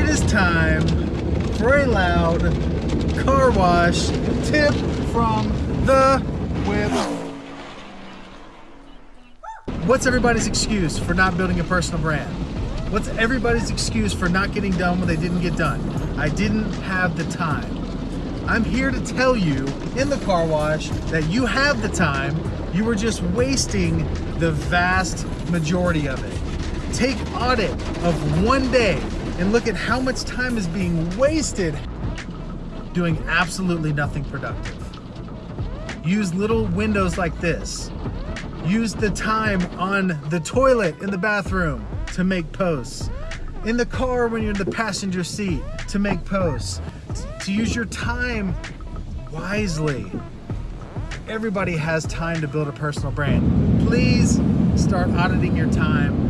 it is time for a loud car wash tip from the whip. What's everybody's excuse for not building a personal brand? What's everybody's excuse for not getting done when they didn't get done? I didn't have the time. I'm here to tell you in the car wash that you have the time, you were just wasting the vast majority of it. Take audit of one day and look at how much time is being wasted doing absolutely nothing productive. Use little windows like this. Use the time on the toilet in the bathroom to make posts. In the car when you're in the passenger seat to make posts. To use your time wisely. Everybody has time to build a personal brand. Please start auditing your time